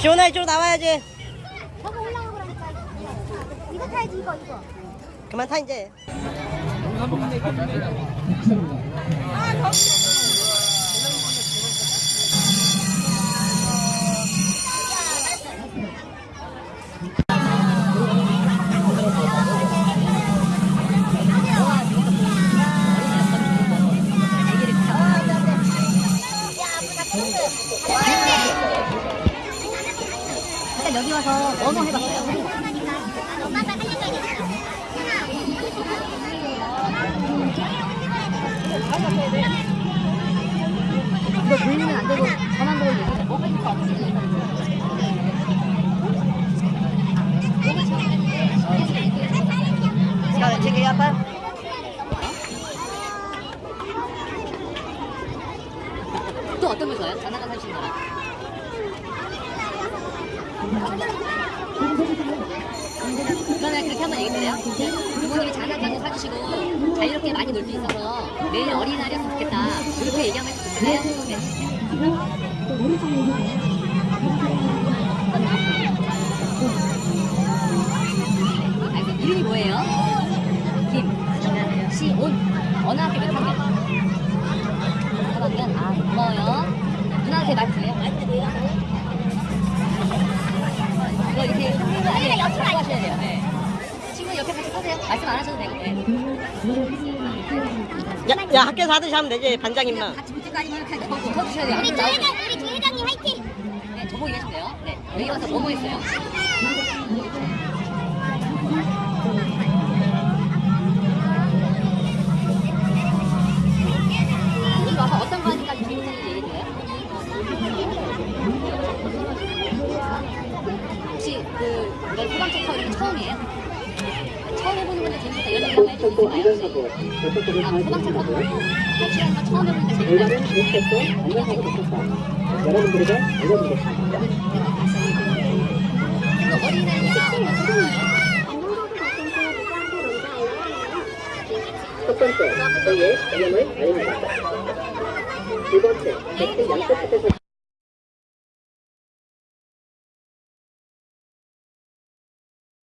시원아 이쪽으로 나와야지. 저거 올라가 그러니까. 이거 타야지 이거 이거. 그만 타 이제. 일단 여기 와서 뭐뭐 해봤어요? 이거 돌리면 안 되고 전환 보고 있는 자, 지금 아빠. 또 어떤 걸 좋아해요? 장난감 사주시는 거랑? 그러면 그렇게 한번 얘기 드려요? 부모님이 장난감도 사주시고 자유롭게 많이 놀 수 있어서 내일 어린이날이었으면 좋겠다 이렇게 얘기 한번 해주실래요? 네. 이름이 뭐예요? 김, 시 온 어느 학교 몇 학년? 3학년? 서세요 말씀 안 하셔도 되고 네. 야, 야 학교에서 하듯이 하면 되지 반장님만. 같이 붙을 거 아니면 그냥 더 붙어주셔야 돼요 우리. 조회장 우리 조회장님 화이팅. 네, 저보고 얘기하시면 돼요 네. 여기 와서 뭐뭐 했어요? 여기 와서 어떤 거 하니까 재밌는지 얘기해줘요 혹시 그 소방차 타고 이게 처음이에요? 처음 해보는 건데 재밌다 이런 얘기 있나요? 아, 타고 탈출하는 거 처음 재밌다 못했고 안전하고 못했다. 여러분들에게 알려드리겠습니다. 그리고 어린이날이니까 어떤 거예요? 첫 번째, 저희의 개념을 알립니다. 두 번째, 백색 양쪽 끝에서